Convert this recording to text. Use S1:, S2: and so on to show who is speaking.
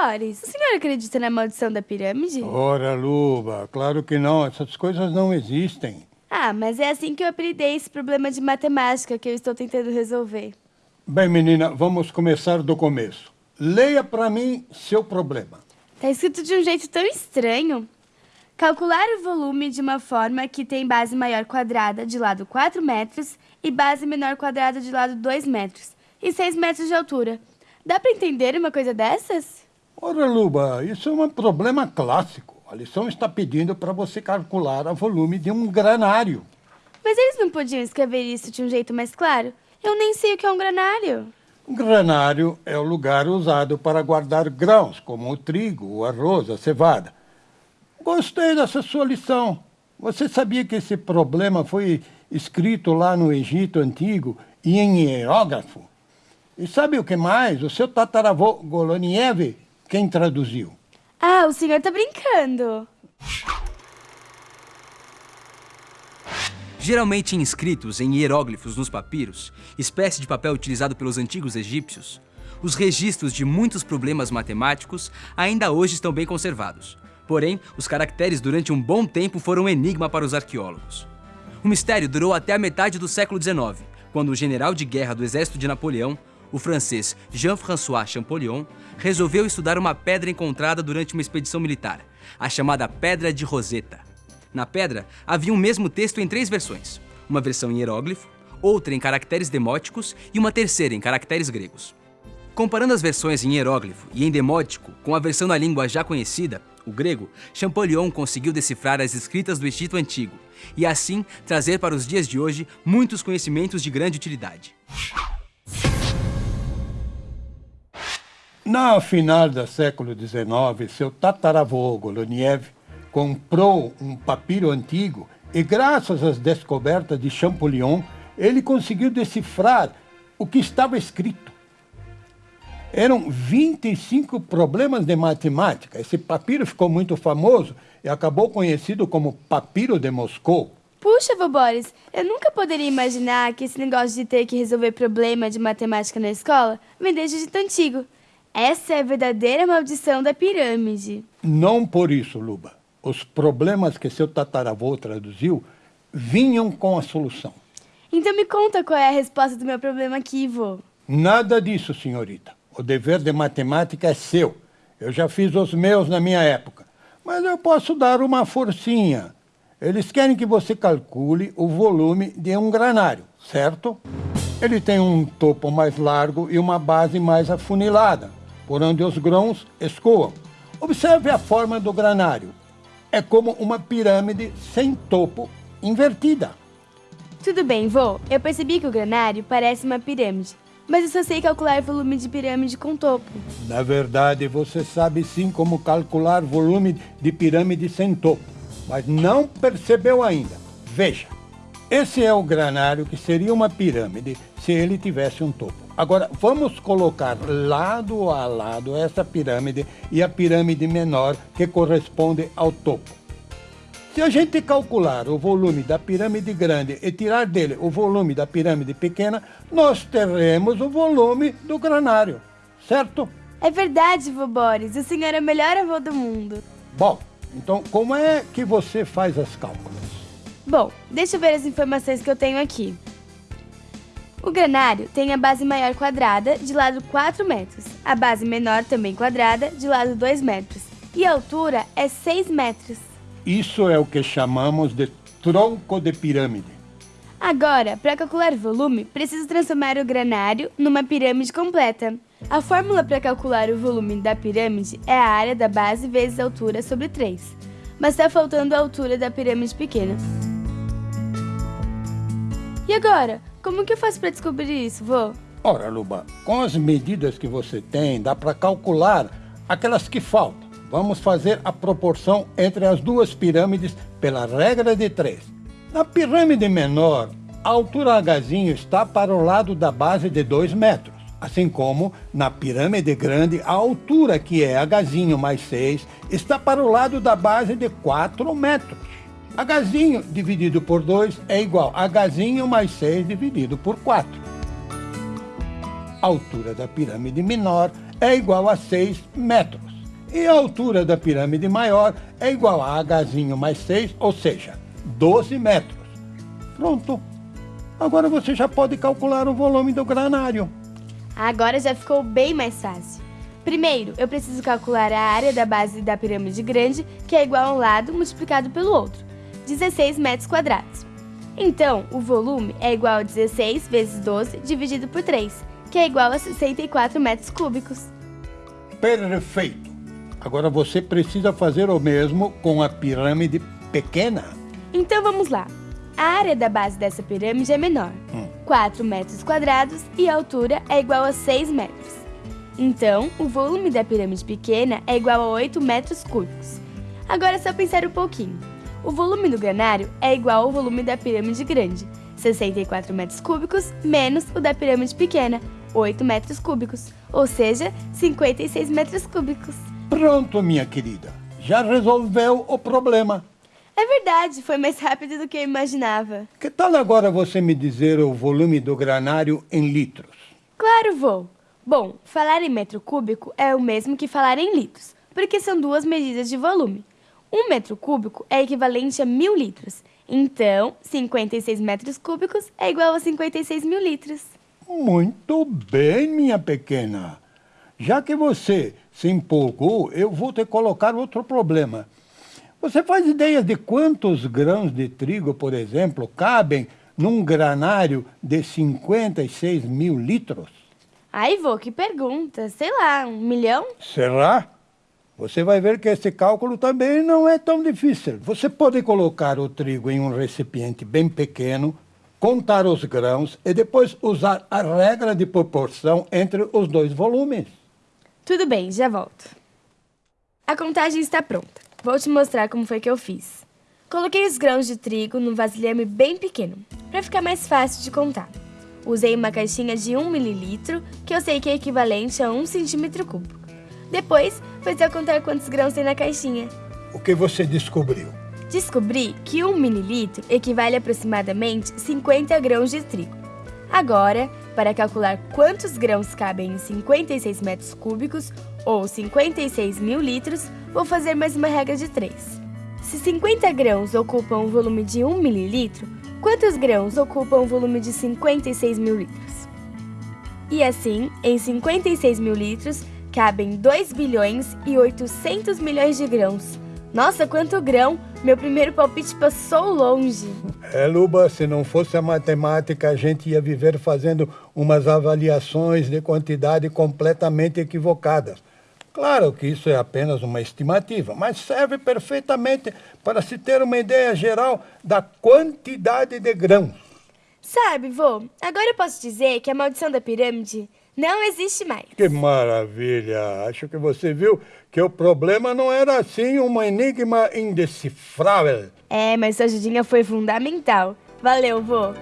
S1: Boris, o senhor acredita na maldição da pirâmide?
S2: Ora, Luba, claro que não. Essas coisas não existem.
S1: Ah, mas é assim que eu apelidei esse problema de matemática que eu estou tentando resolver.
S2: Bem, menina, vamos começar do começo. Leia para mim seu problema.
S1: Tá escrito de um jeito tão estranho. Calcular o volume de uma forma que tem base maior quadrada de lado 4 metros e base menor quadrada de lado 2 metros e 6 metros de altura. Dá para entender uma coisa dessas?
S2: Ora, Luba, isso é um problema clássico. A lição está pedindo para você calcular o volume de um granário.
S1: Mas eles não podiam escrever isso de um jeito mais claro? Eu nem sei o que é um granário.
S2: Um granário é o lugar usado para guardar grãos, como o trigo, o arroz, a cevada. Gostei dessa sua lição. Você sabia que esse problema foi escrito lá no Egito Antigo e em hierógrafo? E sabe o que mais? O seu tataravô Goloniev, quem traduziu?
S1: Ah, o senhor está brincando.
S3: Geralmente inscritos em hieróglifos nos papiros, espécie de papel utilizado pelos antigos egípcios, os registros de muitos problemas matemáticos ainda hoje estão bem conservados. Porém, os caracteres durante um bom tempo foram um enigma para os arqueólogos. O mistério durou até a metade do século XIX, quando o general de guerra do exército de Napoleão, o francês Jean-François Champollion, resolveu estudar uma pedra encontrada durante uma expedição militar, a chamada Pedra de Roseta. Na pedra, havia um mesmo texto em três versões, uma versão em hieróglifo, outra em caracteres demóticos e uma terceira em caracteres gregos. Comparando as versões em hieróglifo e em demótico com a versão na língua já conhecida, o grego, Champollion conseguiu decifrar as escritas do Egito Antigo e assim trazer para os dias de hoje muitos conhecimentos de grande utilidade.
S2: Na final do século XIX, seu tataravô Goloniev comprou um papiro antigo e, graças às descobertas de Champollion, ele conseguiu decifrar o que estava escrito. Eram 25 problemas de matemática. Esse papiro ficou muito famoso e acabou conhecido como Papiro de Moscou.
S1: Puxa, vô Boris, eu nunca poderia imaginar que esse negócio de ter que resolver problema de matemática na escola vem desde tão antigo. Essa é a verdadeira maldição da pirâmide.
S2: Não por isso, Luba. Os problemas que seu tataravô traduziu vinham com a solução.
S1: Então me conta qual é a resposta do meu problema aqui, vô.
S2: Nada disso, senhorita. O dever de matemática é seu. Eu já fiz os meus na minha época. Mas eu posso dar uma forcinha. Eles querem que você calcule o volume de um granário, certo? Ele tem um topo mais largo e uma base mais afunilada, por onde os grãos escoam. Observe a forma do granário. É como uma pirâmide sem topo invertida.
S1: Tudo bem, vô. Eu percebi que o granário parece uma pirâmide, mas eu só sei calcular volume de pirâmide com topo.
S2: Na verdade, você sabe sim como calcular volume de pirâmide sem topo, mas não percebeu ainda. Veja, esse é o granário que seria uma pirâmide se ele tivesse um topo. Agora, vamos colocar lado a lado essa pirâmide e a pirâmide menor que corresponde ao topo. Se a gente calcular o volume da pirâmide grande e tirar dele o volume da pirâmide pequena, nós teremos o volume do granário, certo?
S1: É verdade, vô Boris. O senhor é o melhor avô do mundo.
S2: Bom, então como é que você faz as cálculos?
S1: Bom, deixa eu ver as informações que eu tenho aqui. O granário tem a base maior quadrada, de lado 4 metros, a base menor também quadrada, de lado 2 metros, e a altura é 6 metros.
S2: Isso é o que chamamos de tronco de pirâmide.
S1: Agora, para calcular volume, preciso transformar o granário numa pirâmide completa. A fórmula para calcular o volume da pirâmide é a área da base vezes a altura sobre 3. Mas está faltando a altura da pirâmide pequena. E agora? Como que eu faço para descobrir isso, vô?
S2: Ora, Luba, com as medidas que você tem, dá para calcular aquelas que faltam. Vamos fazer a proporção entre as duas pirâmides pela regra de 3. Na pirâmide menor, a altura Hzinho está para o lado da base de 2 metros. Assim como na pirâmide grande, a altura que é Hzinho mais 6 está para o lado da base de 4 metros. Hzinho dividido por 2 é igual a Hzinho mais 6 dividido por 4. A altura da pirâmide menor é igual a 6 metros. E a altura da pirâmide maior é igual a Hzinho mais 6, ou seja, 12 metros. Pronto. Agora você já pode calcular o volume do granário.
S1: Agora já ficou bem mais fácil. Primeiro, eu preciso calcular a área da base da pirâmide grande, que é igual a um lado multiplicado pelo outro, 16 metros quadrados. Então, o volume é igual a 16 vezes 12 dividido por 3, que é igual a 64 metros cúbicos.
S2: Perfeito. Agora você precisa fazer o mesmo com a pirâmide pequena.
S1: Então vamos lá. A área da base dessa pirâmide é menor, 4 metros quadrados, e a altura é igual a 6 metros. Então, o volume da pirâmide pequena é igual a 8 metros cúbicos. Agora é só pensar um pouquinho. O volume do granário é igual ao volume da pirâmide grande, 64 metros cúbicos, menos o da pirâmide pequena, 8 metros cúbicos, ou seja, 56 metros cúbicos.
S2: Pronto, minha querida. Já resolveu o problema.
S1: É verdade, foi mais rápido do que eu imaginava.
S2: Que tal agora você me dizer o volume do granário em litros?
S1: Claro, vou. Bom, falar em metro cúbico é o mesmo que falar em litros, porque são duas medidas de volume. Um metro cúbico é equivalente a mil litros, então 56 metros cúbicos é igual a 56 mil litros.
S2: Muito bem, minha pequena. Já que você se empolgou, eu vou te colocar outro problema. Você faz ideia de quantos grãos de trigo, por exemplo, cabem num granário de 56 mil litros?
S1: Ai, vô, que pergunta. Sei lá, um milhão?
S2: Será? Você vai ver que esse cálculo também não é tão difícil. Você pode colocar o trigo em um recipiente bem pequeno, contar os grãos e depois usar a regra de proporção entre os dois volumes.
S1: Tudo bem, já volto. A contagem está pronta. Vou te mostrar como foi que eu fiz. Coloquei os grãos de trigo num vasilhame bem pequeno, para ficar mais fácil de contar. Usei uma caixinha de 1 mililitro, que eu sei que é equivalente a 1 centímetro cúbico. Depois, foi só contar quantos grãos tem na caixinha.
S2: O que você descobriu?
S1: Descobri que 1 mililitro equivale a aproximadamente 50 grãos de trigo. Agora, para calcular quantos grãos cabem em 56 metros cúbicos, ou 56 mil litros, vou fazer mais uma regra de 3. Se 50 grãos ocupam o volume de 1 mililitro, quantos grãos ocupam o volume de 56 mil litros? E assim, em 56 mil litros, cabem 2 bilhões e 800 milhões de grãos. Nossa, quanto grão! Meu primeiro palpite passou longe.
S2: É, Luba, se não fosse a matemática, a gente ia viver fazendo umas avaliações de quantidade completamente equivocadas. Claro que isso é apenas uma estimativa, mas serve perfeitamente para se ter uma ideia geral da quantidade de grãos.
S1: Sabe, vô, agora eu posso dizer que a maldição da pirâmide não existe mais.
S2: Que maravilha! Acho que você viu que o problema não era assim um enigma indecifrável.
S1: É, mas sua ajudinha foi fundamental. Valeu, vô.